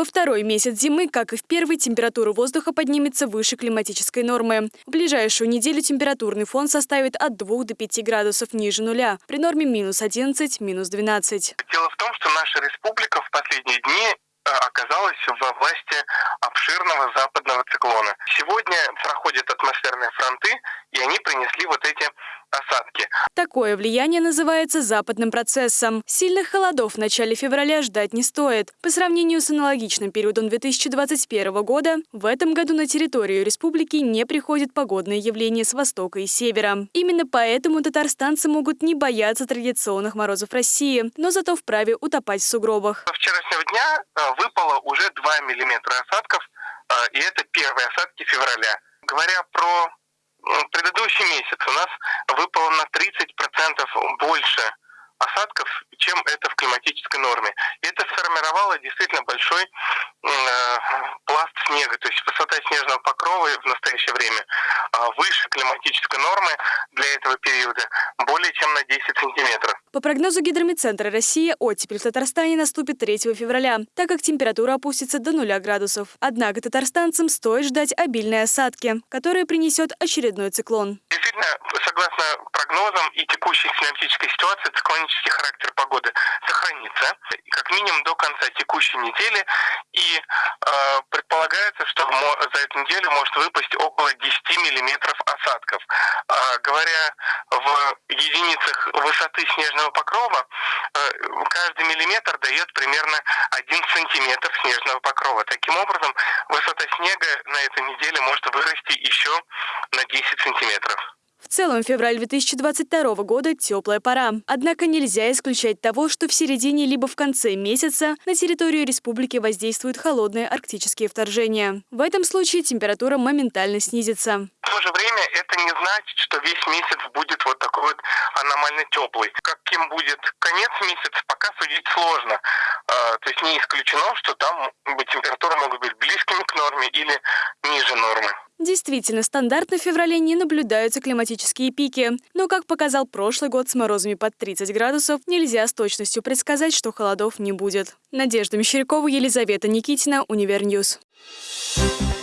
Во второй месяц зимы, как и в первый, температура воздуха поднимется выше климатической нормы. В ближайшую неделю температурный фон составит от 2 до 5 градусов ниже нуля, при норме минус 11, минус 12. Дело в том, что наша республика в последние дни э, оказалась во власти обширного западного циклона. Сегодня проходят атмосферные фронты, принесли вот эти осадки. Такое влияние называется западным процессом. Сильных холодов в начале февраля ждать не стоит. По сравнению с аналогичным периодом 2021 года, в этом году на территорию республики не приходят погодные явления с востока и севера. Именно поэтому татарстанцы могут не бояться традиционных морозов России, но зато вправе утопать в сугробах. Со вчерашнего дня э, выпало уже 2 миллиметра осадков, э, и это первые осадки февраля. Говоря про предыдущий месяц у нас выпало на 30% больше осадков, чем это в климатической норме. И это сформировало действительно большой э, пласт снега, то есть высота снежного покрова в настоящее время э, выше климатической нормы для этого периода более чем на 10 сантиметров. По прогнозу Гидромедцентра России, оттепель в Татарстане наступит 3 февраля, так как температура опустится до 0 градусов. Однако татарстанцам стоит ждать обильные осадки, которые принесет очередной циклон. Действительно, согласно прогнозам и текущей климатической ситуации, циклонический характер погоды сохранится как минимум до конца текущей недели. И э, предполагается, что за эту неделю может выпасть около 10 миллиметров осадков. Э, говоря в единицах высоты снежного покрова, э, каждый миллиметр дает примерно 1 сантиметр снежного покрова. Таким образом, высота снега на этой неделе может вырасти еще на 10 сантиметров. Целом, февраль 2022 года – теплая пора. Однако нельзя исключать того, что в середине либо в конце месяца на территорию республики воздействуют холодные арктические вторжения. В этом случае температура моментально снизится. В то же время это не значит, что весь месяц будет вот такой вот аномально теплый. Каким будет конец месяца, пока судить сложно. А, то есть не исключено, что там температуры могут быть близкими к норме или. Действительно, стандартно в феврале не наблюдаются климатические пики. Но, как показал прошлый год с морозами под 30 градусов, нельзя с точностью предсказать, что холодов не будет. Надежда Мещерякова, Елизавета Никитина, Univer News. Thank